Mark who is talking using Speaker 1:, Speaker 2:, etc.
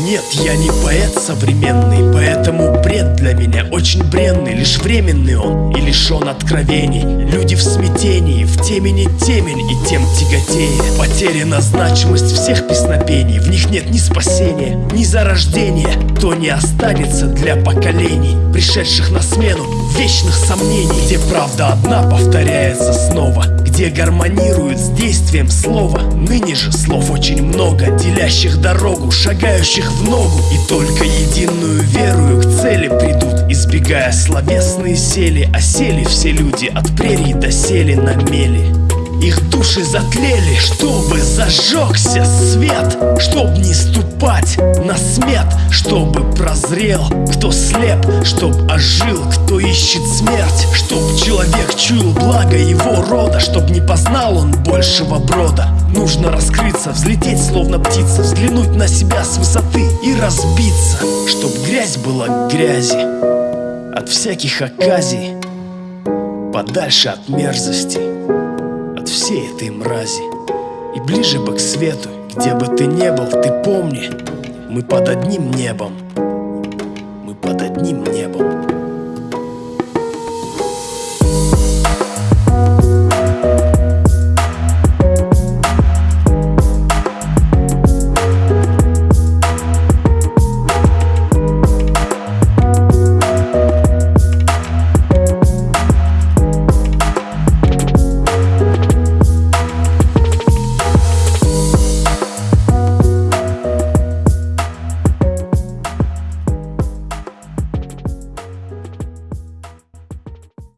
Speaker 1: Нет, я не поэт современный, поэтому бред для меня очень бренный. Лишь временный он и лишен откровений. Люди в смятении, в темени темень и тем тяготее. Потеряна значимость всех песнопений. В них нет ни спасения, ни зарождения. То не останется для поколений Пришедших на смену вечных сомнений. Где правда одна повторяется снова Где гармонирует с действием слова. Ныне же слов очень много Делящих дорогу, шагающих в ногу. И только единую верую к цели придут Избегая словесные сели. Осели все люди от прерий до сели на мели. Их души затлели, чтобы зажегся свет Чтоб не ступать на Чтобы прозрел, кто слеп Чтоб ожил, кто ищет смерть. Чтоб человек чуял благо его рода Чтоб не познал он большего брода. Нужно раскрыться, взлететь словно птица Взглянуть на себя с высоты и разбиться. Чтоб грязь была грязи От всяких оказий Подальше от мерзости от всей этой мрази. И ближе бы к свету, где бы ты не был, ты помни Мы под одним небом. Мы под одним небом